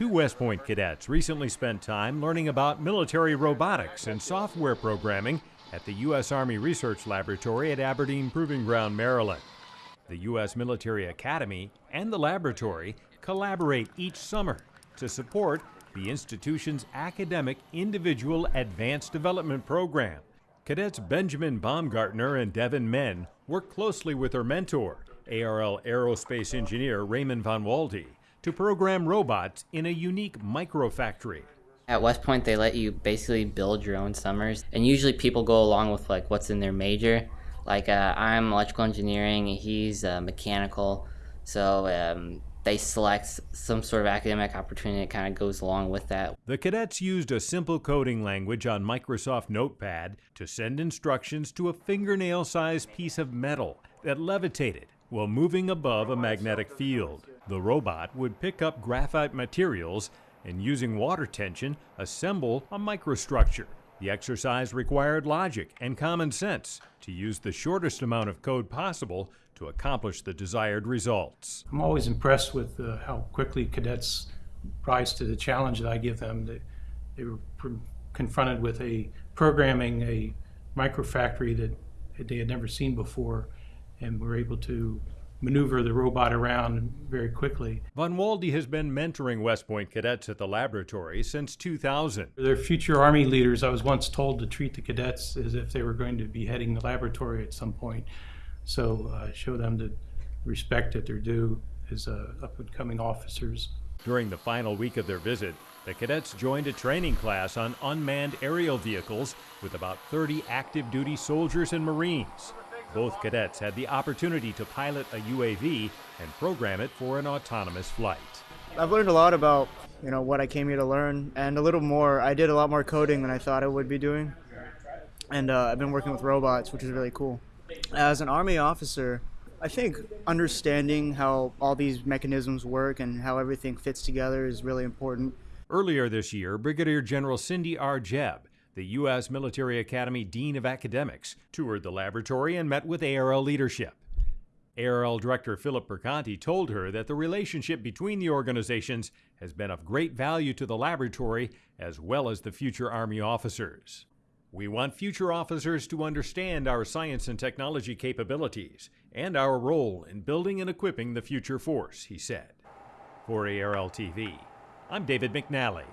Two West Point cadets recently spent time learning about military robotics and software programming at the U.S. Army Research Laboratory at Aberdeen Proving Ground, Maryland. The U.S. Military Academy and the laboratory collaborate each summer to support the institution's academic individual advanced development program. Cadets Benjamin Baumgartner and Devin Men work closely with their mentor, ARL aerospace engineer Raymond Von Wahlde, to program robots in a unique microfactory. At West Point, they let you basically build your own summers, and usually people go along with like what's in their major. Like uh, I'm electrical engineering, he's uh, mechanical, so um, they select some sort of academic opportunity that kind of goes along with that. The cadets used a simple coding language on Microsoft Notepad to send instructions to a fingernail sized piece of metal that levitated while moving above a magnetic field. The robot would pick up graphite materials and using water tension, assemble a microstructure. The exercise required logic and common sense to use the shortest amount of code possible to accomplish the desired results. I'm always impressed with uh, how quickly cadets rise to the challenge that I give them. They, they were confronted with a programming a microfactory that they had never seen before and we were able to maneuver the robot around very quickly. Von Wahlde has been mentoring West Point cadets at the laboratory since 2000. They're future Army leaders. I was once told to treat the cadets as if they were going to be heading the laboratory at some point. So uh, show them the respect that they're due as uh, up and coming officers. During the final week of their visit, the cadets joined a training class on unmanned aerial vehicles with about 30 active duty soldiers and Marines. Both cadets had the opportunity to pilot a UAV and program it for an autonomous flight. I've learned a lot about you know what I came here to learn, and a little more. I did a lot more coding than I thought I would be doing, and uh, I've been working with robots, which is really cool. As an Army officer, I think understanding how all these mechanisms work and how everything fits together is really important. Earlier this year, Brigadier General Cindy R. Jebb the U.S. Military Academy Dean of Academics, toured the laboratory and met with ARL leadership. ARL Director Philip Perconti told her that the relationship between the organizations has been of great value to the laboratory as well as the future Army officers. We want future officers to understand our science and technology capabilities and our role in building and equipping the future force, he said. For ARL TV, I'm David McNally.